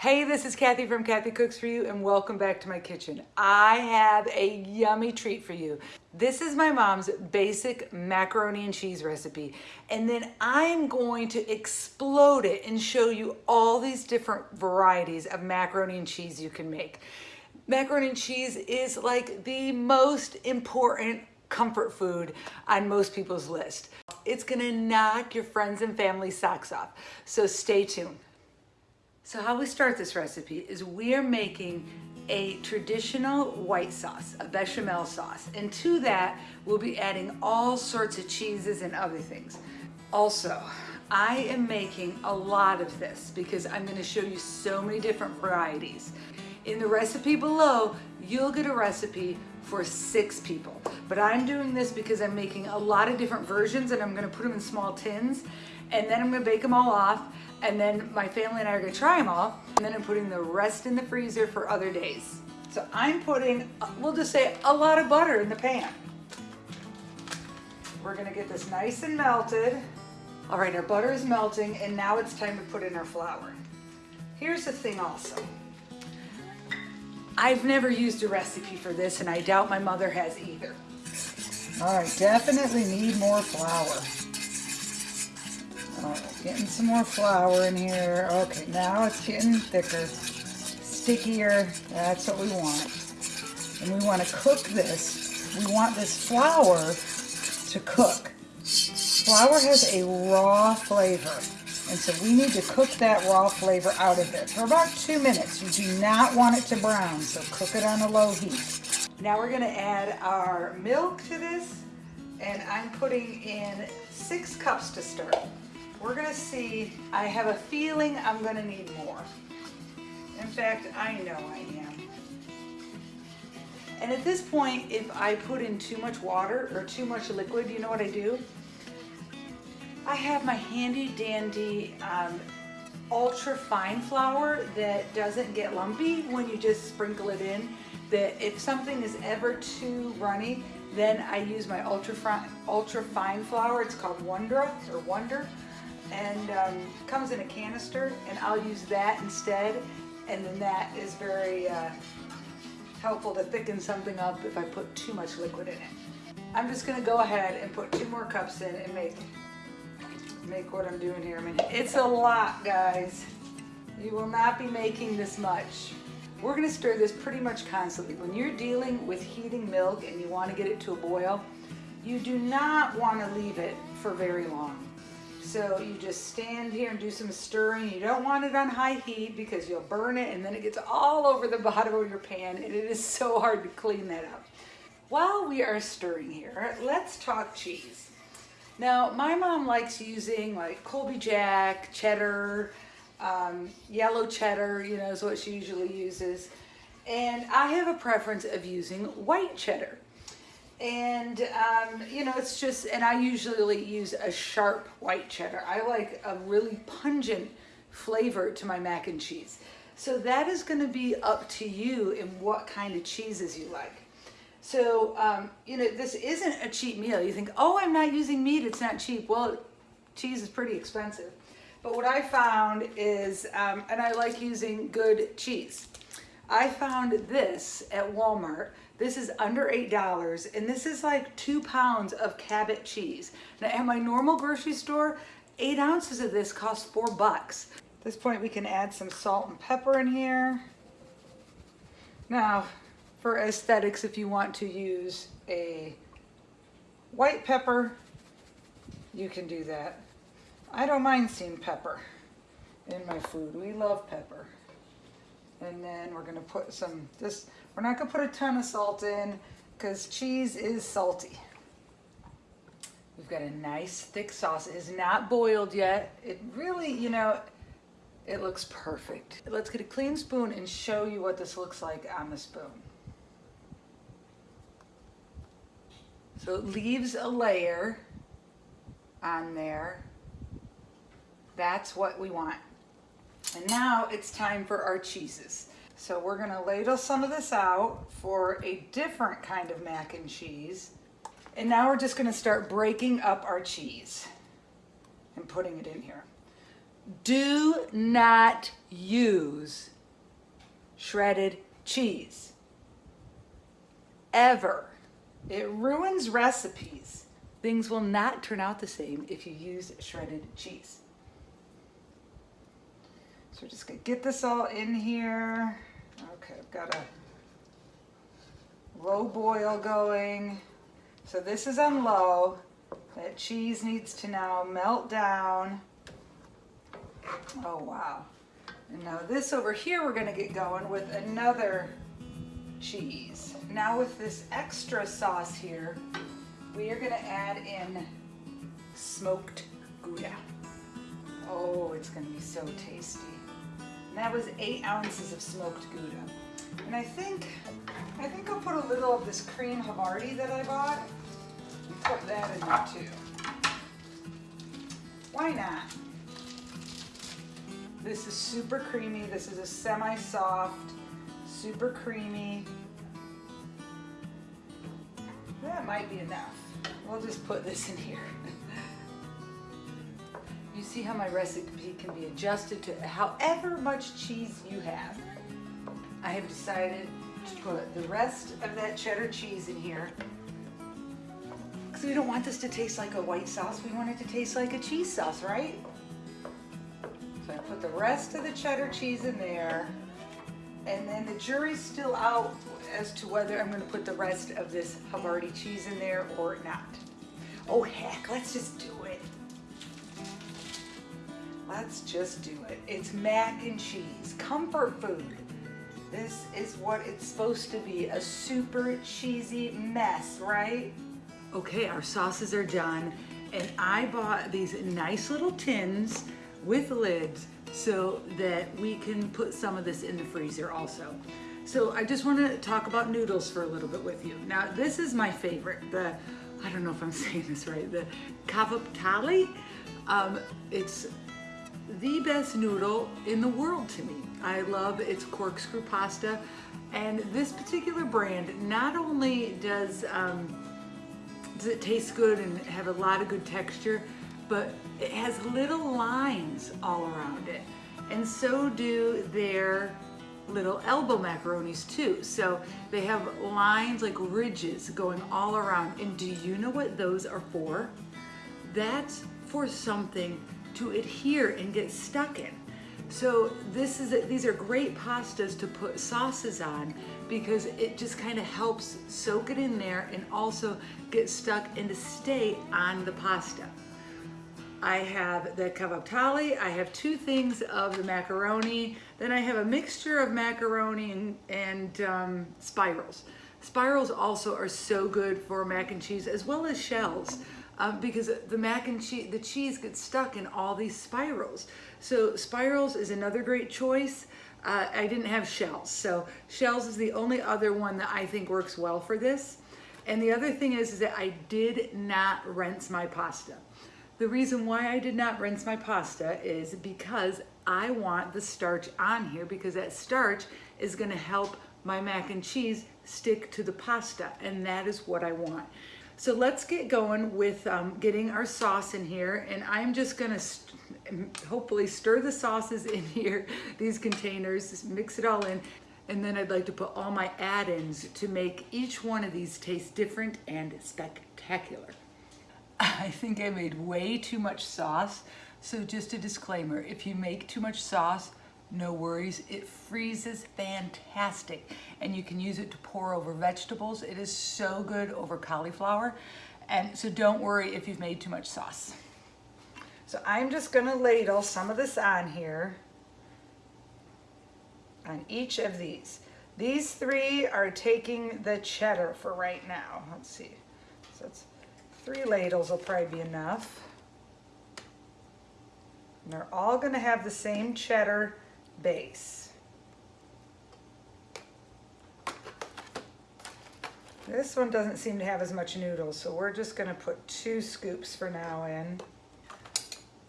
Hey, this is Kathy from Kathy Cooks For You and welcome back to my kitchen. I have a yummy treat for you. This is my mom's basic macaroni and cheese recipe. And then I'm going to explode it and show you all these different varieties of macaroni and cheese you can make. Macaroni and cheese is like the most important comfort food on most people's list. It's gonna knock your friends and family socks off. So stay tuned. So how we start this recipe is we are making a traditional white sauce, a bechamel sauce. And to that, we'll be adding all sorts of cheeses and other things. Also, I am making a lot of this because I'm gonna show you so many different varieties. In the recipe below, you'll get a recipe for six people. But I'm doing this because I'm making a lot of different versions and I'm gonna put them in small tins and then I'm gonna bake them all off and then my family and I are gonna try them all and then I'm putting the rest in the freezer for other days. So I'm putting, we'll just say a lot of butter in the pan. We're gonna get this nice and melted. All right, our butter is melting and now it's time to put in our flour. Here's the thing also. I've never used a recipe for this and I doubt my mother has either. All right, definitely need more flour. Oh, getting some more flour in here. Okay, now it's getting thicker, stickier. That's what we want. And we want to cook this. We want this flour to cook. Flour has a raw flavor. And so we need to cook that raw flavor out of it for about two minutes. You do not want it to brown, so cook it on a low heat. Now we're gonna add our milk to this, and I'm putting in six cups to start. We're gonna see, I have a feeling I'm gonna need more. In fact, I know I am. And at this point, if I put in too much water or too much liquid, you know what I do? I have my handy dandy um, ultra fine flour that doesn't get lumpy when you just sprinkle it in. That if something is ever too runny, then I use my ultra, ultra fine flour. It's called Wondra or Wonder and um, comes in a canister and I'll use that instead and then that is very uh, helpful to thicken something up if I put too much liquid in it. I'm just gonna go ahead and put two more cups in and make make what I'm doing here. I mean, it's a lot, guys. You will not be making this much. We're gonna stir this pretty much constantly. When you're dealing with heating milk and you wanna get it to a boil, you do not wanna leave it for very long. So you just stand here and do some stirring. You don't want it on high heat because you'll burn it and then it gets all over the bottom of your pan and it is so hard to clean that up. While we are stirring here, let's talk cheese. Now, my mom likes using like Colby Jack, cheddar, um, yellow cheddar, you know, is what she usually uses. And I have a preference of using white cheddar. And, um, you know, it's just, and I usually use a sharp white cheddar. I like a really pungent flavor to my mac and cheese. So that is going to be up to you in what kind of cheeses you like. So, um, you know, this isn't a cheap meal. You think, oh, I'm not using meat, it's not cheap. Well, cheese is pretty expensive. But what I found is, um, and I like using good cheese. I found this at Walmart this is under $8 and this is like two pounds of Cabot cheese. Now at my normal grocery store, eight ounces of this costs four bucks. At this point we can add some salt and pepper in here. Now for aesthetics, if you want to use a white pepper, you can do that. I don't mind seeing pepper in my food. We love pepper. And then we're gonna put some, this, we're not gonna put a ton of salt in because cheese is salty. We've got a nice thick sauce. It is not boiled yet. It really, you know, it looks perfect. Let's get a clean spoon and show you what this looks like on the spoon. So it leaves a layer on there. That's what we want. And now it's time for our cheeses. So we're gonna ladle some of this out for a different kind of mac and cheese. And now we're just gonna start breaking up our cheese and putting it in here. do not use shredded cheese. Ever. It ruins recipes. Things will not turn out the same if you use shredded cheese. So we're just gonna get this all in here. Okay, I've got a low boil going. So this is on low. That cheese needs to now melt down. Oh, wow. And now this over here, we're gonna get going with another cheese. Now with this extra sauce here, we are gonna add in smoked Gouda. Oh, it's gonna be so tasty. That was eight ounces of smoked Gouda. And I think, I think I'll put a little of this cream Havarti that I bought and put that in there too. Why not? This is super creamy. This is a semi-soft, super creamy. That might be enough. We'll just put this in here. you see how my recipe can be adjusted to however much cheese you have. I have decided to put the rest of that cheddar cheese in here because we don't want this to taste like a white sauce. We want it to taste like a cheese sauce, right? So I put the rest of the cheddar cheese in there. And then the jury's still out as to whether I'm gonna put the rest of this Havarti cheese in there or not. Oh heck, let's just do it. Let's just do it. It's mac and cheese, comfort food. This is what it's supposed to be, a super cheesy mess, right? Okay, our sauces are done. And I bought these nice little tins with lids so that we can put some of this in the freezer also. So I just want to talk about noodles for a little bit with you. Now this is my favorite, the, I don't know if I'm saying this right, the kavaptali. Um, it's the best noodle in the world to me. I love its corkscrew pasta and this particular brand not only does um, does it taste good and have a lot of good texture, but it has little lines all around it. And so do their little elbow macaronis too. So they have lines like ridges going all around. And do you know what those are for? That's for something to adhere and get stuck in. So this is a, these are great pastas to put sauces on because it just kind of helps soak it in there and also get stuck and to stay on the pasta. I have the kavaptali, I have two things of the macaroni, then I have a mixture of macaroni and, and um, spirals. Spirals also are so good for mac and cheese as well as shells um, because the mac and cheese, the cheese gets stuck in all these spirals. So spirals is another great choice. Uh, I didn't have shells, so shells is the only other one that I think works well for this. And the other thing is, is that I did not rinse my pasta. The reason why I did not rinse my pasta is because I want the starch on here because that starch is gonna help my mac and cheese stick to the pasta and that is what I want. So let's get going with um, getting our sauce in here and I'm just gonna st hopefully stir the sauces in here, these containers, just mix it all in. And then I'd like to put all my add-ins to make each one of these taste different and spectacular. I think I made way too much sauce. So just a disclaimer, if you make too much sauce, no worries, it freezes fantastic. And you can use it to pour over vegetables. It is so good over cauliflower. And so don't worry if you've made too much sauce. So I'm just gonna ladle some of this on here, on each of these. These three are taking the cheddar for right now. Let's see, so it's Three ladles will probably be enough. And they're all gonna have the same cheddar base. This one doesn't seem to have as much noodles, so we're just gonna put two scoops for now in.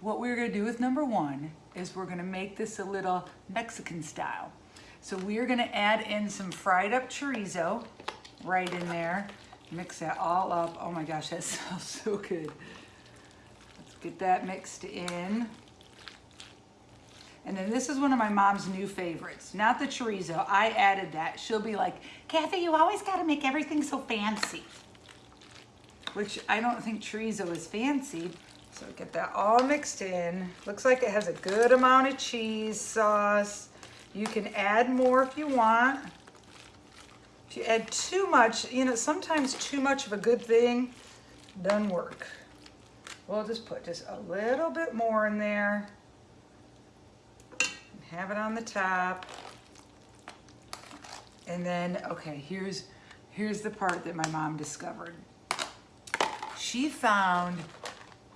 What we're gonna do with number one is we're gonna make this a little Mexican style. So we're gonna add in some fried up chorizo right in there. Mix that all up. Oh my gosh, that smells so good. Let's get that mixed in. And then this is one of my mom's new favorites. Not the chorizo. I added that. She'll be like, Kathy, you always got to make everything so fancy. Which I don't think chorizo is fancy. So get that all mixed in. Looks like it has a good amount of cheese sauce. You can add more if you want. If you add too much, you know, sometimes too much of a good thing doesn't work. We'll just put just a little bit more in there. Have it on the top. And then, okay, here's, here's the part that my mom discovered. She found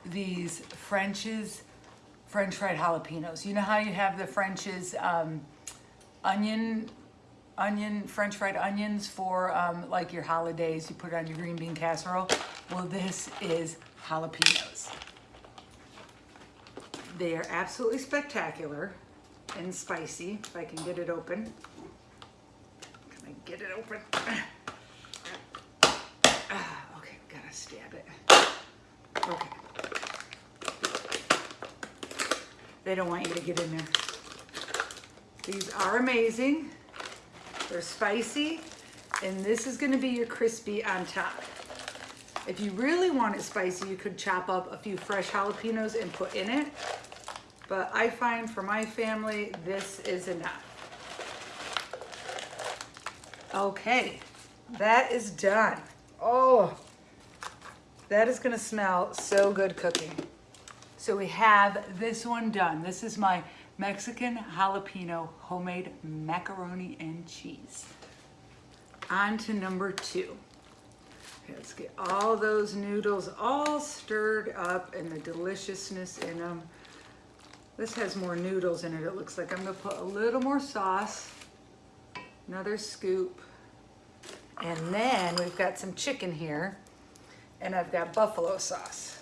these French's, French fried jalapenos. You know how you have the French's um, onion, onion, French fried onions for um, like your holidays, you put it on your green bean casserole? Well, this is jalapenos. They are absolutely spectacular and spicy, if I can get it open. Can I get it open? Ah, okay, gotta stab it. Okay. They don't want you to get in there. These are amazing. They're spicy, and this is gonna be your crispy on top. If you really want it spicy, you could chop up a few fresh jalapenos and put in it. But I find for my family, this is enough. Okay, that is done. Oh, that is gonna smell so good cooking. So we have this one done. This is my Mexican jalapeno homemade macaroni and cheese. On to number two. Let's get all those noodles all stirred up and the deliciousness in them. This has more noodles in it, it looks like. I'm gonna put a little more sauce, another scoop. And then we've got some chicken here and I've got buffalo sauce.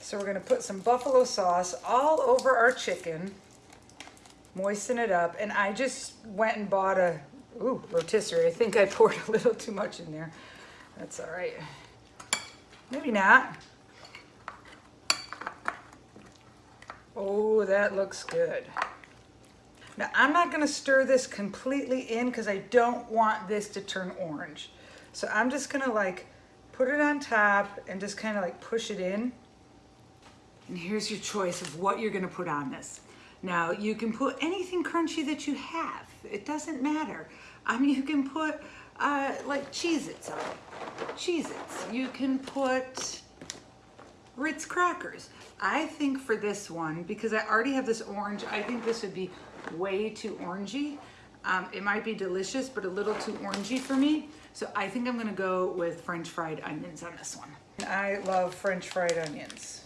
So we're gonna put some buffalo sauce all over our chicken, moisten it up. And I just went and bought a, ooh, rotisserie. I think I poured a little too much in there. That's all right. Maybe not. Oh, that looks good. Now, I'm not gonna stir this completely in because I don't want this to turn orange. So I'm just gonna like put it on top and just kind of like push it in. And here's your choice of what you're gonna put on this. Now, you can put anything crunchy that you have. It doesn't matter. I mean, you can put uh, like Cheez-Its on it. Cheez-Its. You can put Ritz crackers. I think for this one, because I already have this orange, I think this would be way too orangey. Um, it might be delicious, but a little too orangey for me. So I think I'm gonna go with French fried onions on this one. I love French fried onions.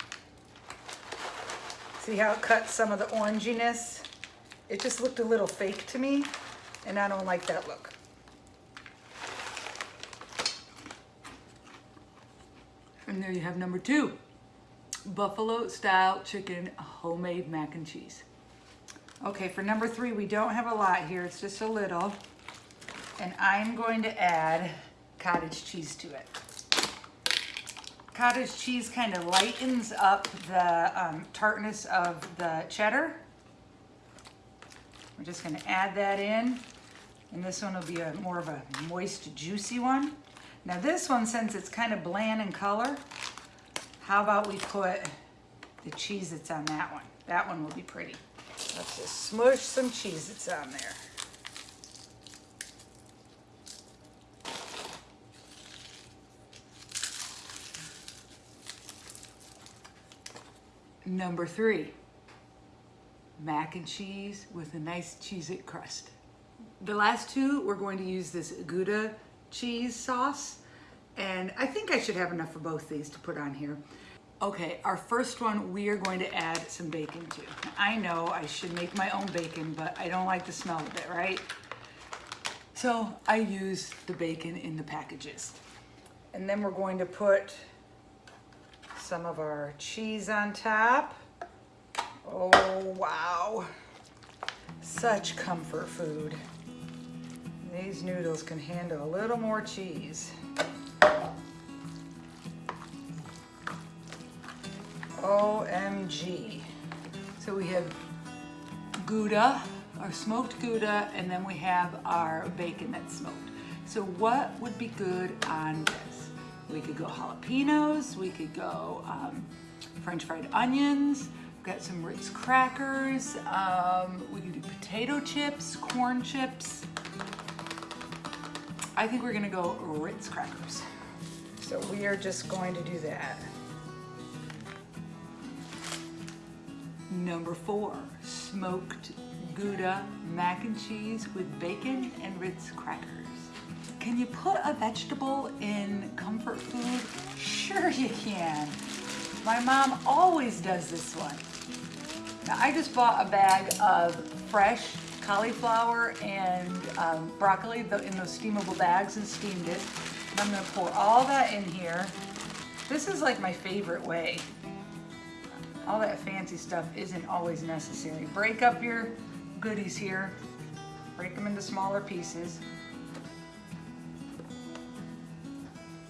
See how it cuts some of the oranginess? It just looked a little fake to me, and I don't like that look. And there you have number two buffalo style chicken homemade mac and cheese. Okay, for number three, we don't have a lot here. It's just a little. And I'm going to add cottage cheese to it. Cottage cheese kind of lightens up the um, tartness of the cheddar. We're just gonna add that in. And this one will be a more of a moist, juicy one. Now this one, since it's kind of bland in color, how about we put the Cheez-Its on that one? That one will be pretty. Let's just smush some Cheez-Its on there. Number three, mac and cheese with a nice Cheez-It crust. The last two, we're going to use this Gouda cheese sauce. And I think I should have enough for both these to put on here. Okay, our first one, we are going to add some bacon to. I know I should make my own bacon, but I don't like the smell of it, right? So I use the bacon in the packages. And then we're going to put some of our cheese on top. Oh, wow. Such comfort food. These noodles can handle a little more cheese. OMG. So we have Gouda, our smoked Gouda, and then we have our bacon that's smoked. So what would be good on this? We could go jalapenos, we could go um, French fried onions, we've got some Ritz crackers, um, we could do potato chips, corn chips. I think we're gonna go Ritz crackers. So we are just going to do that. Number four, smoked Gouda mac and cheese with bacon and Ritz crackers. Can you put a vegetable in comfort food? Sure you can. My mom always does this one. Now I just bought a bag of fresh cauliflower and um, broccoli in those steamable bags and steamed it. And I'm gonna pour all that in here. This is like my favorite way. All that fancy stuff isn't always necessary. Break up your goodies here. Break them into smaller pieces.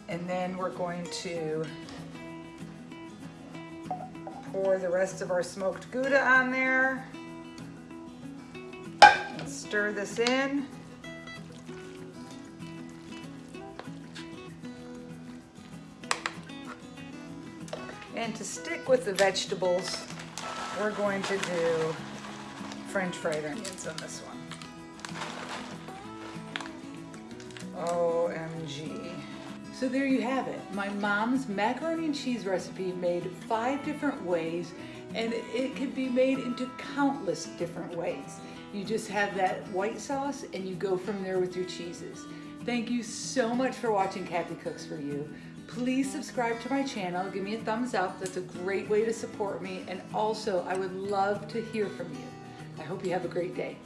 And then we're going to pour the rest of our smoked Gouda on there. And stir this in. And to stick with the vegetables, we're going to do French fried onions on this one. OMG. So there you have it. My mom's macaroni and cheese recipe made five different ways and it can be made into countless different ways. You just have that white sauce and you go from there with your cheeses. Thank you so much for watching Kathy Cooks For You. Please subscribe to my channel, give me a thumbs up, that's a great way to support me, and also I would love to hear from you. I hope you have a great day.